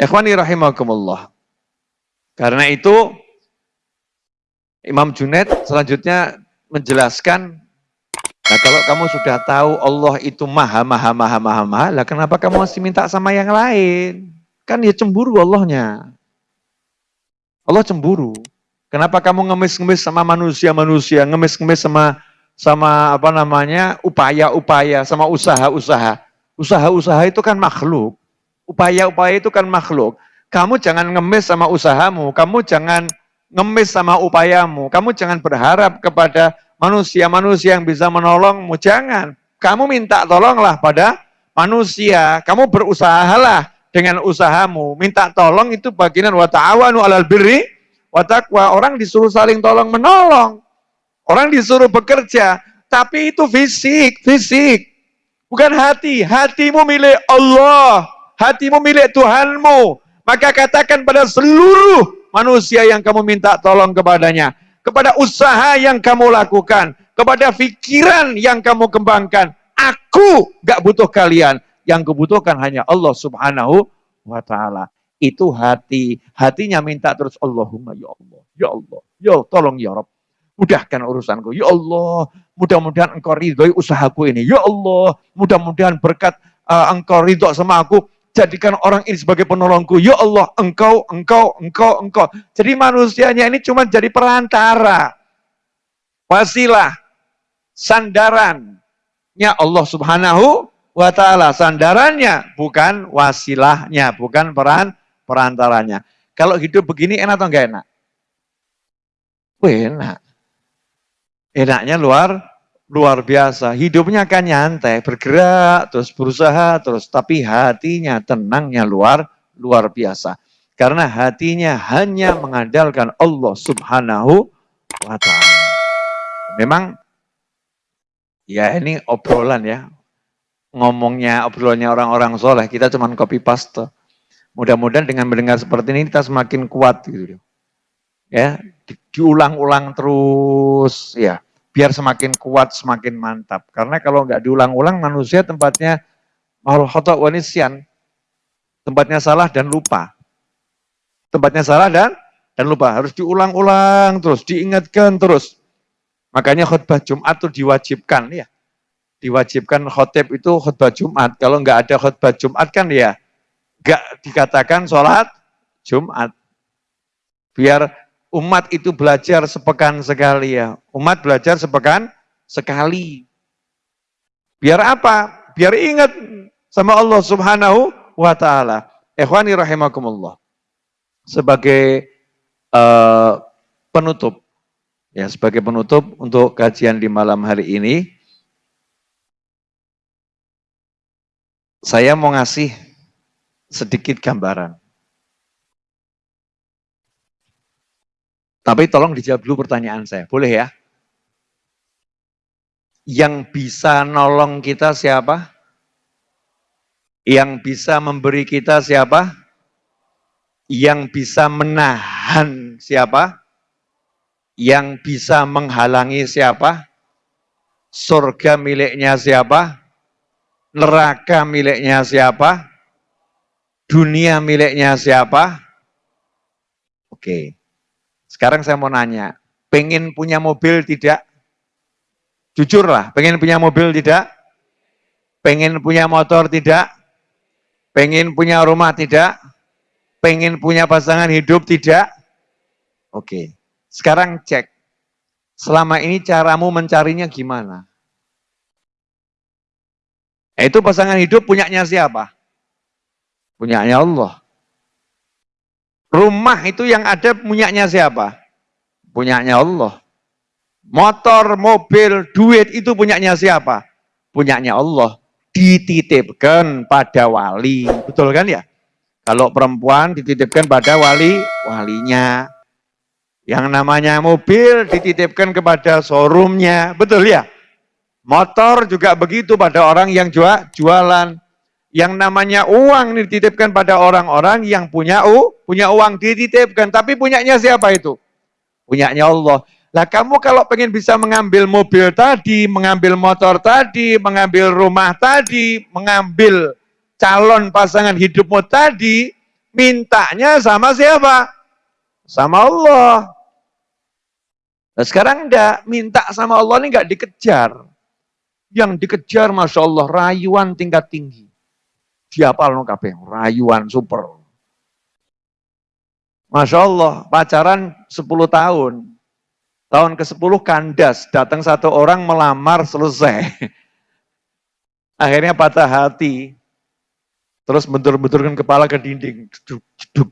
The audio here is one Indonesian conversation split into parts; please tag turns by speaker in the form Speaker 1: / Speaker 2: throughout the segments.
Speaker 1: Ikhwani rahimakumullah. Karena itu Imam Junaid selanjutnya menjelaskan Nah kalau kamu sudah tahu Allah itu maha, maha, maha, maha, maha, lah kenapa kamu masih minta sama yang lain? Kan ya cemburu Allahnya. Allah cemburu. Kenapa kamu ngemis-ngemis sama manusia-manusia, ngemis-ngemis sama sama apa namanya upaya-upaya, sama usaha-usaha. Usaha-usaha itu kan makhluk. Upaya-upaya itu kan makhluk. Kamu jangan ngemis sama usahamu, kamu jangan ngemis sama upayamu, kamu jangan berharap kepada manusia-manusia yang bisa menolongmu. Jangan. Kamu minta tolonglah pada manusia. Kamu berusahalah dengan usahamu. Minta tolong itu bagian wa ta'awanu alal birri wa taqwa. Orang disuruh saling tolong menolong. Orang disuruh bekerja. Tapi itu fisik, fisik. Bukan hati. Hatimu milik Allah. Hatimu milik Tuhanmu. Maka katakan pada seluruh manusia yang kamu minta tolong kepadanya kepada usaha yang kamu lakukan, kepada pikiran yang kamu kembangkan. Aku gak butuh kalian. Yang kebutuhkan hanya Allah subhanahu wa ta'ala. Itu hati. Hatinya minta terus Allahumma ya Allah. Ya Allah. Ya Allah, tolong ya Rabb. Mudahkan urusanku. Ya Allah. Mudah-mudahan engkau ridhoi usahaku ini. Ya Allah. Mudah-mudahan berkat uh, engkau ridho sama aku jadikan orang ini sebagai penolongku. Ya Allah, engkau, engkau, engkau, engkau. Jadi manusianya ini cuma jadi perantara. Wasilah, sandarannya Allah subhanahu wa ta'ala. Sandarannya, bukan wasilahnya, bukan peran perantaranya. Kalau hidup begini enak atau enggak enak? Wih, enak. Enaknya luar luar biasa. Hidupnya kan nyantai, bergerak, terus berusaha, terus tapi hatinya tenangnya luar luar biasa. Karena hatinya hanya mengandalkan Allah Subhanahu wa taala. Memang ya ini obrolan ya. Ngomongnya obrolannya orang-orang soleh, kita cuma copy paste. Mudah-mudahan dengan mendengar seperti ini kita semakin kuat gitu. Ya, diulang-ulang terus ya biar semakin kuat, semakin mantap. Karena kalau nggak diulang-ulang, manusia tempatnya mahal khotok wanisian. Tempatnya salah dan lupa. Tempatnya salah dan dan lupa. Harus diulang-ulang terus, diingatkan terus. Makanya khutbah Jumat itu diwajibkan ya. Diwajibkan khotib itu khutbah Jumat. Kalau nggak ada khutbah Jumat kan ya nggak dikatakan sholat Jumat. Biar umat itu belajar sepekan sekali ya. Umat belajar sepekan sekali. Biar apa? Biar ingat sama Allah Subhanahu wa taala. Ikhwani rahimakumullah. Sebagai uh, penutup ya, sebagai penutup untuk kajian di malam hari ini saya mau ngasih sedikit gambaran. Tapi tolong dijawab dulu pertanyaan saya, boleh ya? Yang bisa nolong kita siapa? Yang bisa memberi kita siapa? Yang bisa menahan siapa? Yang bisa menghalangi siapa? Surga miliknya siapa? Neraka miliknya siapa? Dunia miliknya siapa? Oke. Okay. Sekarang saya mau nanya, pengen punya mobil tidak? Jujur lah, pengen punya mobil tidak? Pengen punya motor tidak? Pengen punya rumah tidak? Pengen punya pasangan hidup tidak? Oke, sekarang cek. Selama ini caramu mencarinya gimana? Itu pasangan hidup punyanya siapa? Punyanya Allah. Rumah itu yang ada punyanya siapa? Punyanya Allah. Motor, mobil, duit itu punyanya siapa? Punyanya Allah. Dititipkan pada wali. Betul kan ya? Kalau perempuan dititipkan pada wali, walinya. Yang namanya mobil dititipkan kepada showroomnya. Betul ya? Motor juga begitu pada orang yang jualan. Yang namanya uang dititipkan pada orang-orang yang punya u, punya uang dititipkan. Tapi punyanya siapa itu? Punyanya Allah. Lah kamu kalau pengen bisa mengambil mobil tadi, mengambil motor tadi, mengambil rumah tadi, mengambil calon pasangan hidupmu tadi, mintanya sama siapa? Sama Allah. Nah sekarang enggak, minta sama Allah ini enggak dikejar. Yang dikejar Masya Allah, rayuan tingkat tinggi. Diapal no kabeh, rayuan super. Masya Allah, pacaran 10 tahun. Tahun ke-10 kandas, datang satu orang melamar, selesai. Akhirnya patah hati. Terus bentur-benturkan kepala ke dinding. Jeduk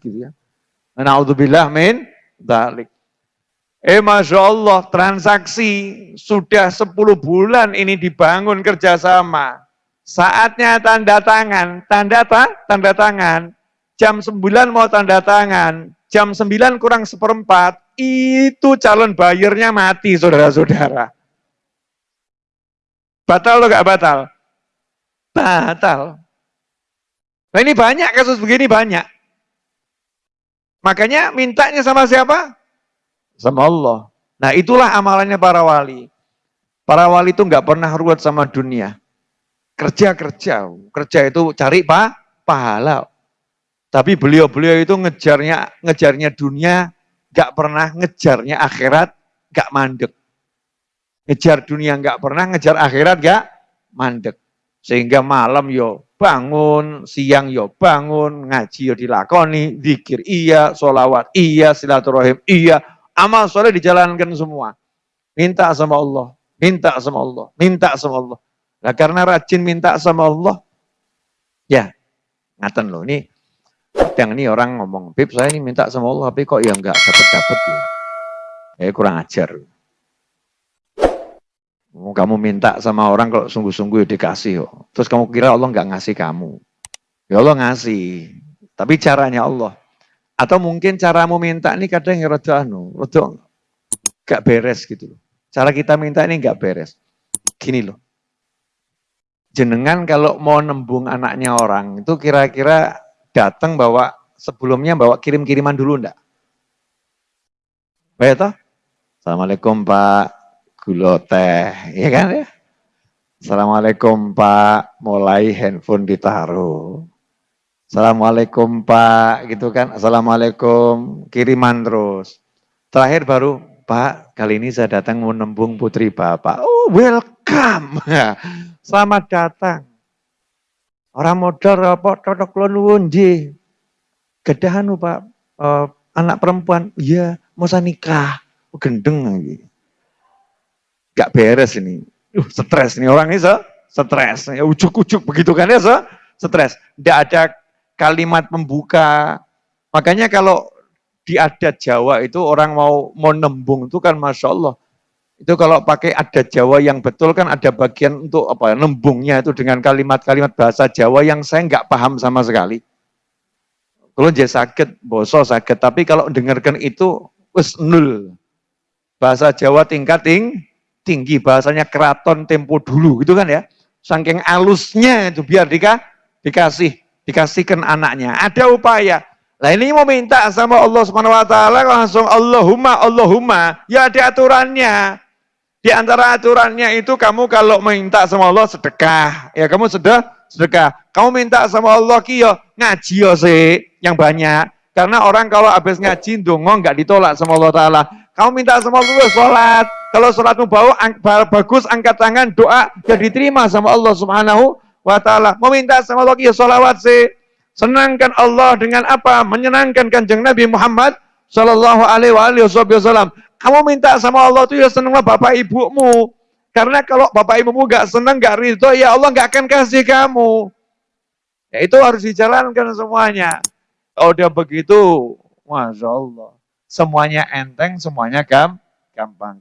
Speaker 1: gitu ya. Na'udzubillah min dalik. Eh Masya Allah, transaksi sudah 10 bulan ini dibangun kerjasama. Saatnya tanda tangan, tanda apa? Tanda tangan. Jam 9 mau tanda tangan, jam 9 kurang seperempat, itu calon bayarnya mati saudara-saudara. Batal atau gak batal? Batal. Nah ini banyak kasus begini banyak. Makanya mintanya sama siapa? Sama Allah. Nah itulah amalannya para wali. Para wali itu nggak pernah ruwet sama dunia. Kerja-kerja. Kerja itu cari pak, pahala. Tapi beliau-beliau itu ngejarnya ngejarnya dunia, nggak pernah ngejarnya akhirat, nggak mandek. Ngejar dunia nggak pernah, ngejar akhirat nggak mandek. Sehingga malam yo bangun, siang yo bangun, ngaji yo dilakoni, zikir iya, solawat iya, silaturahim iya, amal soleh dijalankan semua. Minta sama Allah, minta sama Allah, minta sama Allah. Nah karena rajin minta sama Allah, ya ngaten loh ini yang ini orang ngomong, Bib saya ini minta sama Allah, tapi kok ya enggak dapat-dapat ya. Eh kurang ajar. Kamu minta sama orang kalau sungguh-sungguh dikasih. Yo. Terus kamu kira Allah nggak ngasih kamu. Ya Allah ngasih. Tapi caranya Allah. Atau mungkin caramu minta ini kadang ya rada anu, rada gak beres gitu loh. Cara kita minta ini nggak beres. Gini loh. Jenengan kalau mau nembung anaknya orang, itu kira-kira datang bawa sebelumnya bawa kirim-kiriman dulu enggak? Baik toh? Assalamualaikum Pak gula teh, ya kan ya? Assalamualaikum Pak, mulai handphone ditaruh. Assalamualaikum Pak, gitu kan? Assalamualaikum, kiriman terus. Terakhir baru, Pak, kali ini saya datang menembung putri Bapak. Oh, welcome. Selamat datang. Orang modal apa cocok nuwun nggih. Gedahan Pak, uh, anak perempuan, iya, mau nikah. Oh, gendeng lagi gak beres ini. Uh, stres nih orang ini stres. Ya ujuk-ujuk begitu kan ya stres. Tidak ada kalimat membuka. Makanya kalau di adat Jawa itu orang mau mau nembung itu kan Masya Allah. Itu kalau pakai adat Jawa yang betul kan ada bagian untuk apa ya, nembungnya itu dengan kalimat-kalimat bahasa Jawa yang saya nggak paham sama sekali. Kalau dia sakit, boso sakit. Tapi kalau dengarkan itu, wes nul. Bahasa Jawa tingkat ting, tinggi bahasanya keraton tempo dulu gitu kan ya. Saking alusnya itu biar dika, dikasih dikasihkan anaknya. Ada upaya. Lah ini mau minta sama Allah Subhanahu wa taala langsung Allahumma Allahumma ya ada aturannya. Di antara aturannya itu kamu kalau minta sama Allah sedekah, ya kamu sudah sedekah. Kamu minta sama Allah ki yo ngaji yo sih yang banyak. Karena orang kalau habis ngaji dongo nggak ditolak sama Allah taala. Kamu minta sama Allah sholat. Kalau sholatmu bau, ang bagus, angkat tangan, doa, ya diterima sama Allah subhanahu wa ta'ala. Mau minta sama Allah, ya sholawat sih. Senangkan Allah dengan apa? Menyenangkan kanjeng Nabi Muhammad Sallallahu alaihi wasallam. Kamu minta sama Allah itu ya senanglah bapak ibumu. Karena kalau bapak ibumu gak senang, gak ridho, ya Allah gak akan kasih kamu. Ya itu harus dijalankan semuanya. Kalau udah begitu, Masya Allah. Semuanya enteng, semuanya gampang.